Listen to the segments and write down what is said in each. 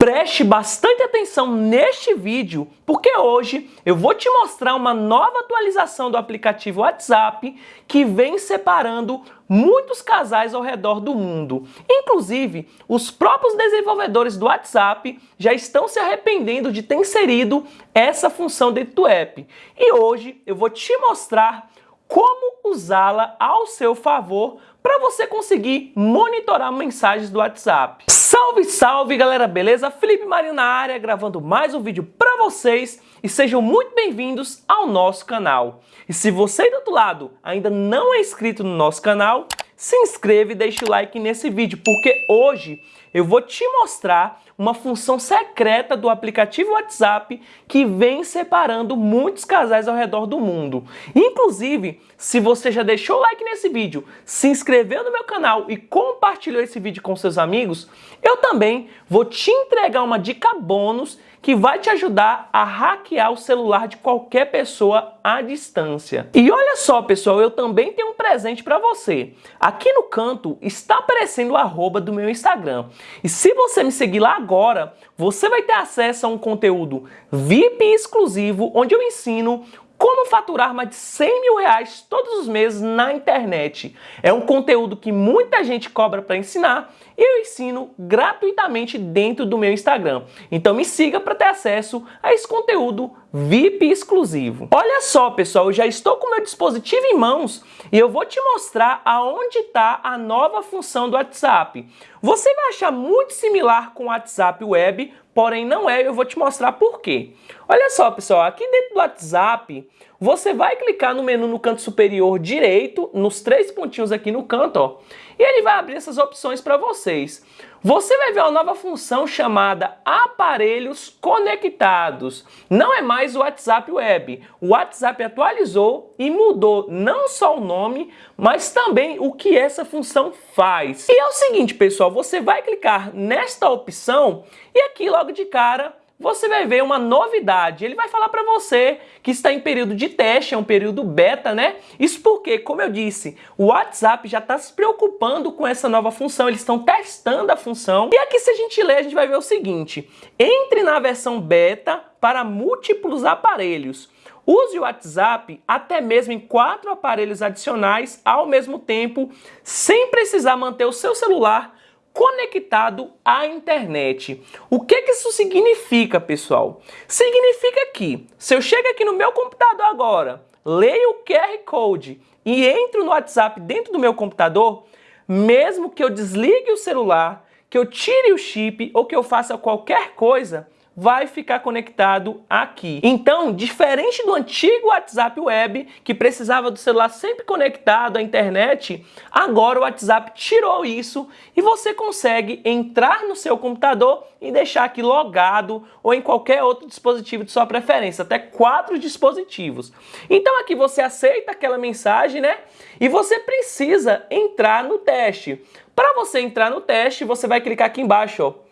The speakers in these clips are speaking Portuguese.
Preste bastante atenção neste vídeo, porque hoje eu vou te mostrar uma nova atualização do aplicativo WhatsApp que vem separando muitos casais ao redor do mundo. Inclusive, os próprios desenvolvedores do WhatsApp já estão se arrependendo de ter inserido essa função dentro do app. E hoje eu vou te mostrar como usá-la ao seu favor para você conseguir monitorar mensagens do WhatsApp. Salve, salve galera, beleza? Felipe Marinho na área, gravando mais um vídeo para vocês e sejam muito bem-vindos ao nosso canal. E se você do outro lado ainda não é inscrito no nosso canal, se inscreva e deixe o like nesse vídeo, porque hoje eu vou te mostrar uma função secreta do aplicativo WhatsApp que vem separando muitos casais ao redor do mundo. Inclusive, se você já deixou o like nesse vídeo, se inscreveu no meu canal e compartilhou esse vídeo com seus amigos, eu também vou te entregar uma dica bônus que vai te ajudar a hackear o celular de qualquer pessoa à distância. E olha só, pessoal, eu também tenho um presente para você. Aqui no canto está aparecendo o arroba do meu Instagram. E se você me seguir lá agora, você vai ter acesso a um conteúdo VIP exclusivo, onde eu ensino como faturar mais de 100 mil reais todos os meses na internet. É um conteúdo que muita gente cobra para ensinar e eu ensino gratuitamente dentro do meu Instagram. Então me siga para ter acesso a esse conteúdo VIP exclusivo. Olha só, pessoal, eu já estou com meu dispositivo em mãos e eu vou te mostrar aonde está a nova função do WhatsApp. Você vai achar muito similar com o WhatsApp Web, porém não é, eu vou te mostrar por quê. Olha só, pessoal, aqui dentro do WhatsApp, você vai clicar no menu no canto superior direito, nos três pontinhos aqui no canto, ó, e ele vai abrir essas opções para vocês. Você vai ver uma nova função chamada Aparelhos Conectados. Não é mais o WhatsApp Web. O WhatsApp atualizou e mudou não só o nome, mas também o que essa função faz. E é o seguinte, pessoal, você vai clicar nesta opção e aqui logo de cara você vai ver uma novidade. Ele vai falar para você que está em período de teste, é um período beta, né? Isso porque, como eu disse, o WhatsApp já está se preocupando com essa nova função, eles estão testando a função. E aqui se a gente ler, a gente vai ver o seguinte, entre na versão beta para múltiplos aparelhos. Use o WhatsApp até mesmo em quatro aparelhos adicionais ao mesmo tempo, sem precisar manter o seu celular conectado à internet. O que, que isso significa, pessoal? Significa que, se eu chego aqui no meu computador agora, leio o QR Code e entro no WhatsApp dentro do meu computador, mesmo que eu desligue o celular, que eu tire o chip ou que eu faça qualquer coisa, vai ficar conectado aqui. Então, diferente do antigo WhatsApp Web, que precisava do celular sempre conectado à internet, agora o WhatsApp tirou isso e você consegue entrar no seu computador e deixar aqui logado ou em qualquer outro dispositivo de sua preferência, até quatro dispositivos. Então aqui você aceita aquela mensagem, né? E você precisa entrar no teste. Para você entrar no teste, você vai clicar aqui embaixo, ó,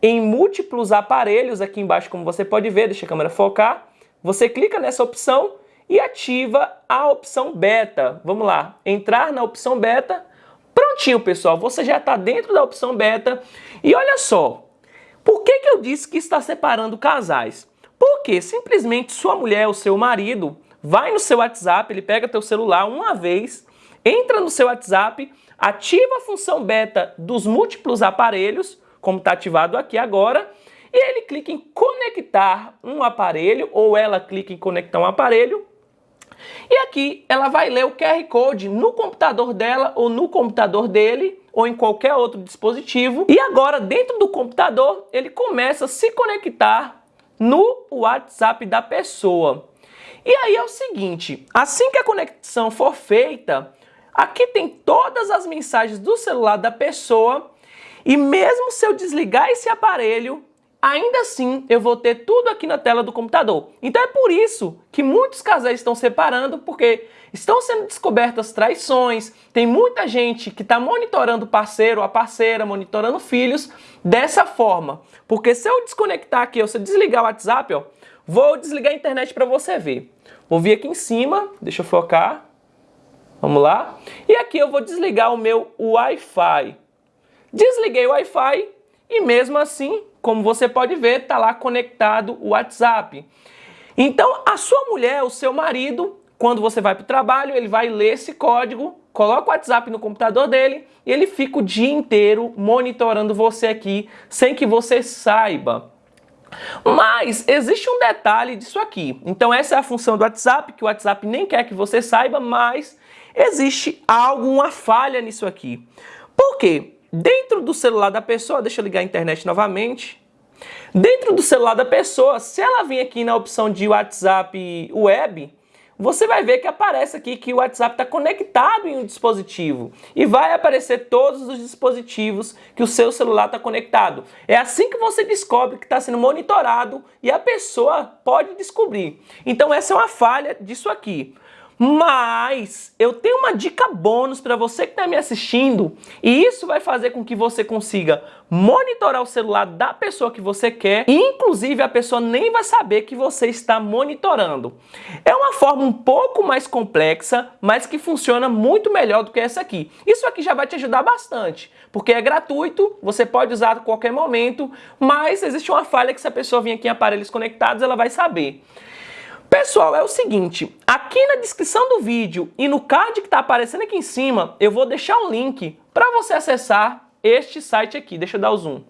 em múltiplos aparelhos, aqui embaixo como você pode ver, deixa a câmera focar, você clica nessa opção e ativa a opção beta. Vamos lá, entrar na opção beta, prontinho pessoal, você já está dentro da opção beta e olha só, por que, que eu disse que está separando casais? Porque simplesmente sua mulher ou seu marido vai no seu WhatsApp, ele pega teu celular uma vez, entra no seu WhatsApp, ativa a função beta dos múltiplos aparelhos, como está ativado aqui agora, e ele clica em conectar um aparelho, ou ela clica em conectar um aparelho, e aqui ela vai ler o QR Code no computador dela ou no computador dele, ou em qualquer outro dispositivo. E agora, dentro do computador, ele começa a se conectar no WhatsApp da pessoa. E aí é o seguinte, assim que a conexão for feita, aqui tem todas as mensagens do celular da pessoa e mesmo se eu desligar esse aparelho, ainda assim eu vou ter tudo aqui na tela do computador. Então é por isso que muitos casais estão separando, porque estão sendo descobertas traições, tem muita gente que está monitorando o parceiro, a parceira, monitorando filhos dessa forma. Porque se eu desconectar aqui, ou se eu desligar o WhatsApp, ó, vou desligar a internet para você ver. Vou vir aqui em cima, deixa eu focar, vamos lá. E aqui eu vou desligar o meu Wi-Fi. Desliguei o Wi-Fi e mesmo assim, como você pode ver, está lá conectado o WhatsApp. Então, a sua mulher, o seu marido, quando você vai para o trabalho, ele vai ler esse código, coloca o WhatsApp no computador dele e ele fica o dia inteiro monitorando você aqui sem que você saiba. Mas existe um detalhe disso aqui. Então essa é a função do WhatsApp, que o WhatsApp nem quer que você saiba, mas existe alguma falha nisso aqui. Por quê? Dentro do celular da pessoa, deixa eu ligar a internet novamente. Dentro do celular da pessoa, se ela vir aqui na opção de WhatsApp Web, você vai ver que aparece aqui que o WhatsApp está conectado em um dispositivo e vai aparecer todos os dispositivos que o seu celular está conectado. É assim que você descobre que está sendo monitorado e a pessoa pode descobrir. Então essa é uma falha disso aqui. Mas eu tenho uma dica bônus para você que está me assistindo e isso vai fazer com que você consiga monitorar o celular da pessoa que você quer e inclusive a pessoa nem vai saber que você está monitorando. É uma forma um pouco mais complexa, mas que funciona muito melhor do que essa aqui. Isso aqui já vai te ajudar bastante, porque é gratuito, você pode usar a qualquer momento, mas existe uma falha que se a pessoa vir aqui em aparelhos conectados, ela vai saber. Pessoal, é o seguinte, aqui na descrição do vídeo e no card que está aparecendo aqui em cima, eu vou deixar um link para você acessar este site aqui. Deixa eu dar o zoom.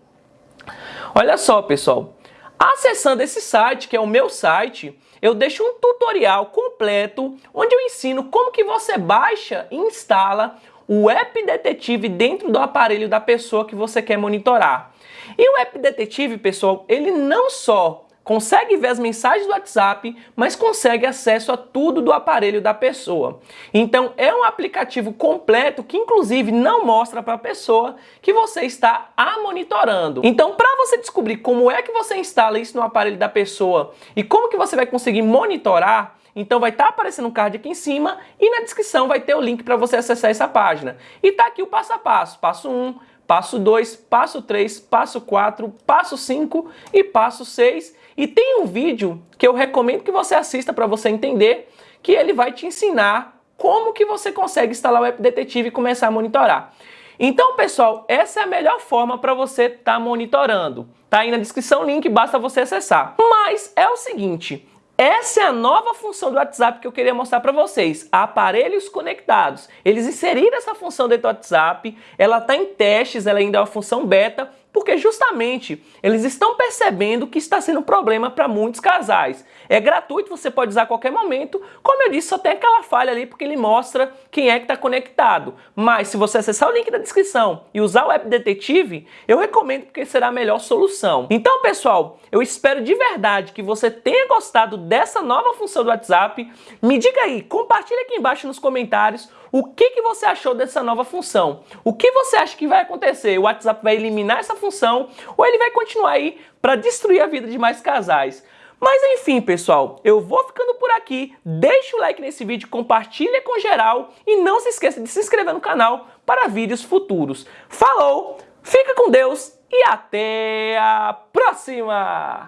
Olha só, pessoal. Acessando esse site, que é o meu site, eu deixo um tutorial completo onde eu ensino como que você baixa e instala o App Detetive dentro do aparelho da pessoa que você quer monitorar. E o App Detetive, pessoal, ele não só consegue ver as mensagens do WhatsApp, mas consegue acesso a tudo do aparelho da pessoa. Então é um aplicativo completo que inclusive não mostra para a pessoa que você está a monitorando. Então para você descobrir como é que você instala isso no aparelho da pessoa e como que você vai conseguir monitorar, então vai estar tá aparecendo um card aqui em cima e na descrição vai ter o link para você acessar essa página. E tá aqui o passo a passo, passo 1, passo 2, passo 3, passo 4, passo 5 e passo 6 e tem um vídeo que eu recomendo que você assista para você entender que ele vai te ensinar como que você consegue instalar o App Detetive e começar a monitorar. Então, pessoal, essa é a melhor forma para você estar tá monitorando. Tá aí na descrição o link, basta você acessar. Mas é o seguinte, essa é a nova função do WhatsApp que eu queria mostrar para vocês, aparelhos conectados. Eles inseriram essa função dentro do WhatsApp, ela está em testes, ela ainda é uma função beta, porque justamente eles estão percebendo que está sendo um problema para muitos casais. É gratuito, você pode usar a qualquer momento. Como eu disse, só tem aquela falha ali porque ele mostra quem é que está conectado. Mas se você acessar o link da descrição e usar o App Detetive, eu recomendo porque será a melhor solução. Então, pessoal, eu espero de verdade que você tenha gostado dessa nova função do WhatsApp. Me diga aí, compartilha aqui embaixo nos comentários o que, que você achou dessa nova função. O que você acha que vai acontecer? O WhatsApp vai eliminar essa função ou ele vai continuar aí para destruir a vida de mais casais? Mas enfim, pessoal, eu vou ficando por aqui. Deixa o like nesse vídeo, compartilha com geral e não se esqueça de se inscrever no canal para vídeos futuros. Falou, fica com Deus e até a próxima!